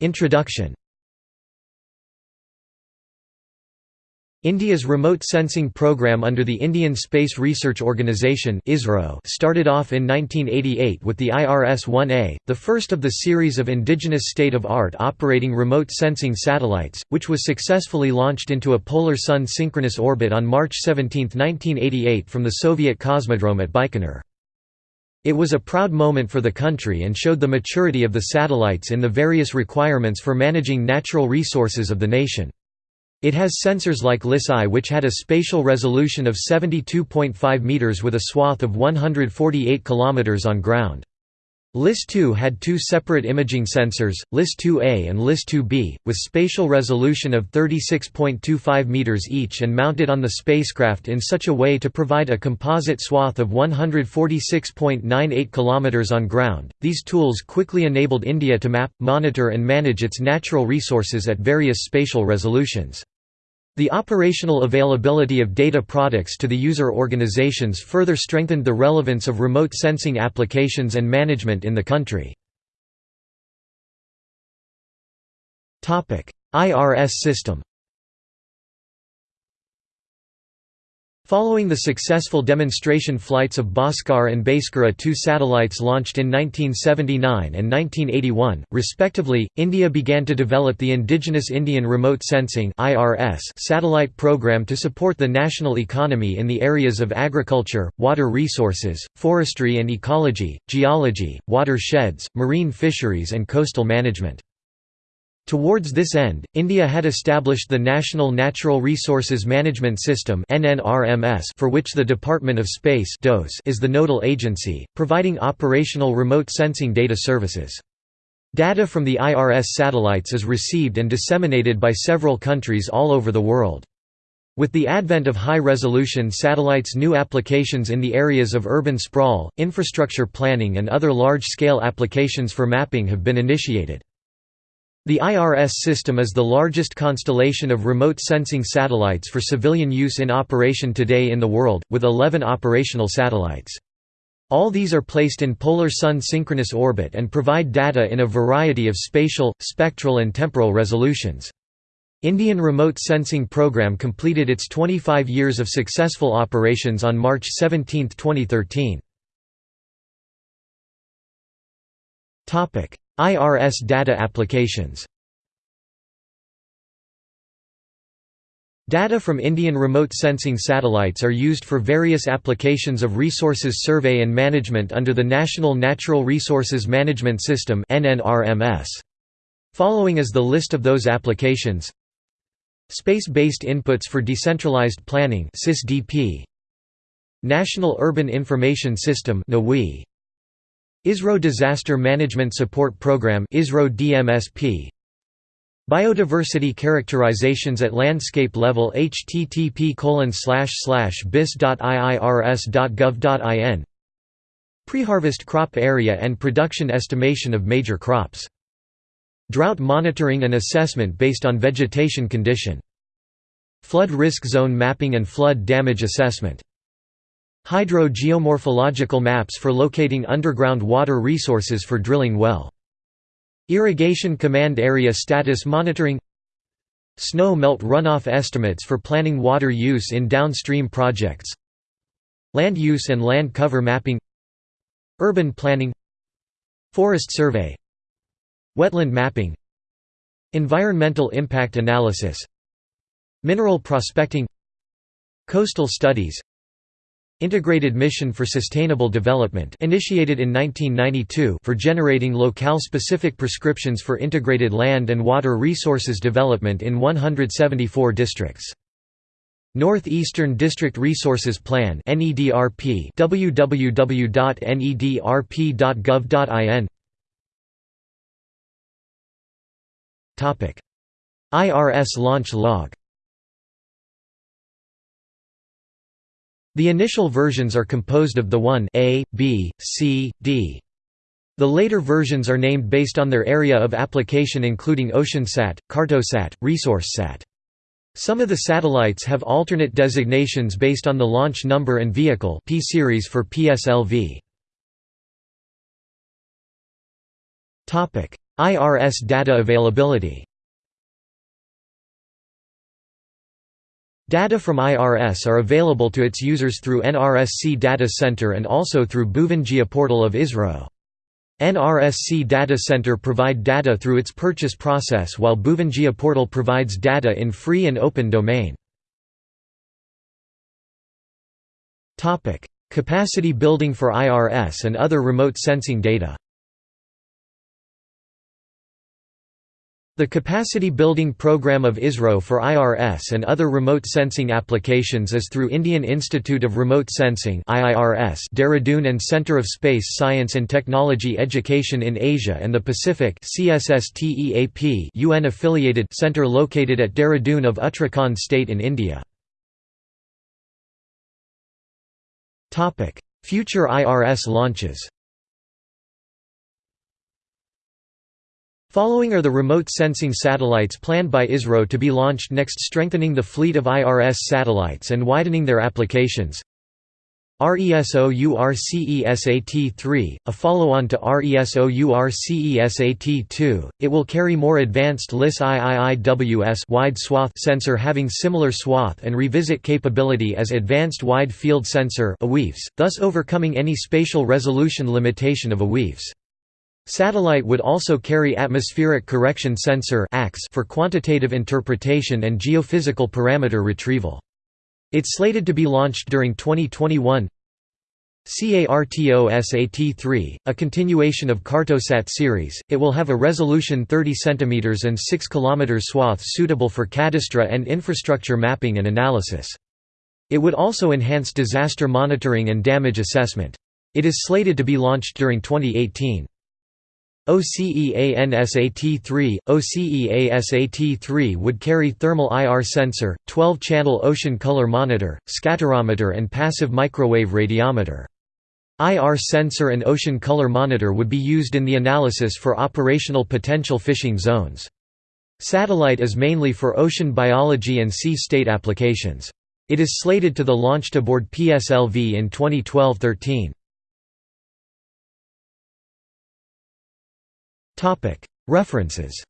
Introduction India's remote sensing program under the Indian Space Research Organisation started off in 1988 with the IRS-1A, the first of the series of indigenous state-of-art operating remote sensing satellites, which was successfully launched into a polar sun synchronous orbit on March 17, 1988 from the Soviet Cosmodrome at Baikonur. It was a proud moment for the country and showed the maturity of the satellites in the various requirements for managing natural resources of the nation. It has sensors like LIS-I which had a spatial resolution of 72.5 meters with a swath of 148 kilometers on ground. LIS-2 had two separate imaging sensors, LIS-2A and LIS-2B, with spatial resolution of 36.25 meters each and mounted on the spacecraft in such a way to provide a composite swath of 146.98 kilometers on ground. These tools quickly enabled India to map, monitor and manage its natural resources at various spatial resolutions. The operational availability of data products to the user organizations further strengthened the relevance of remote sensing applications and management in the country. IRS system Following the successful demonstration flights of Bhaskar and Bhaskara two satellites launched in 1979 and 1981, respectively, India began to develop the Indigenous Indian Remote Sensing satellite program to support the national economy in the areas of agriculture, water resources, forestry and ecology, geology, watersheds, marine fisheries and coastal management. Towards this end, India had established the National Natural Resources Management System for which the Department of Space is the nodal agency, providing operational remote sensing data services. Data from the IRS satellites is received and disseminated by several countries all over the world. With the advent of high-resolution satellites new applications in the areas of urban sprawl, infrastructure planning and other large-scale applications for mapping have been initiated. The IRS system is the largest constellation of remote sensing satellites for civilian use in operation today in the world, with 11 operational satellites. All these are placed in polar sun synchronous orbit and provide data in a variety of spatial, spectral and temporal resolutions. Indian Remote Sensing Program completed its 25 years of successful operations on March 17, 2013. IRS data applications. Data from Indian remote sensing satellites are used for various applications of resources survey and management under the National Natural Resources Management System Following is the list of those applications. Space-based inputs for decentralized planning National Urban Information System ISRO Disaster Management Support Program ISRO DMSP Biodiversity characterizations at landscape level http bis.iirs.gov.in Preharvest crop area and production estimation of major crops. Drought monitoring and assessment based on vegetation condition. Flood risk zone mapping and flood damage assessment Hydro-geomorphological maps for locating underground water resources for drilling well. Irrigation Command Area Status Monitoring. Snow melt runoff estimates for planning water use in downstream projects. Land use and land cover mapping. Urban planning. Forest survey. Wetland mapping. Environmental impact analysis. Mineral prospecting. Coastal studies Integrated Mission for Sustainable Development initiated in 1992 for generating locale-specific prescriptions for integrated land and water resources development in 174 districts. Northeastern District Resources Plan NEDRP www.nedrp.gov.in Topic IRS launch log The initial versions are composed of the 1 A, B, C, D. The later versions are named based on their area of application including OceanSat, Cartosat, ResourceSat. Some of the satellites have alternate designations based on the launch number and vehicle P series for PSLV. IRS data availability Data from IRS are available to its users through NRSC Data Center and also through Bhuvan portal of ISRO. NRSC Data Center provide data through its purchase process while Bhuvan portal provides data in free and open domain. Capacity building for IRS and other remote sensing data The Capacity Building Program of ISRO for IRS and other remote sensing applications is through Indian Institute of Remote Sensing Dehradun and Centre of Space Science and Technology Education in Asia and the Pacific UN-affiliated centre located at Dehradun of Uttarakhand state in India. Future IRS launches Following are the remote sensing satellites planned by ISRO to be launched next strengthening the fleet of IRS satellites and widening their applications. RESOURCESAT-3, a follow-on to RESOURCESAT-2, it will carry more advanced LIS IIIWS wide swath sensor having similar swath and revisit capability as Advanced Wide Field Sensor thus overcoming any spatial resolution limitation of AWIFS. Satellite would also carry atmospheric correction sensor for quantitative interpretation and geophysical parameter retrieval. It's slated to be launched during 2021. CARTOSAT-3, a continuation of Cartosat series, it will have a resolution 30 cm and 6 km swath suitable for cadastre and infrastructure mapping and analysis. It would also enhance disaster monitoring and damage assessment. It is slated to be launched during 2018. OCEANSAT-3 OCEASAT-3 would carry thermal IR sensor, 12-channel ocean color monitor, scatterometer and passive microwave radiometer. IR sensor and ocean color monitor would be used in the analysis for operational potential fishing zones. Satellite is mainly for ocean biology and sea state applications. It is slated to the launched aboard PSLV in 2012–13. References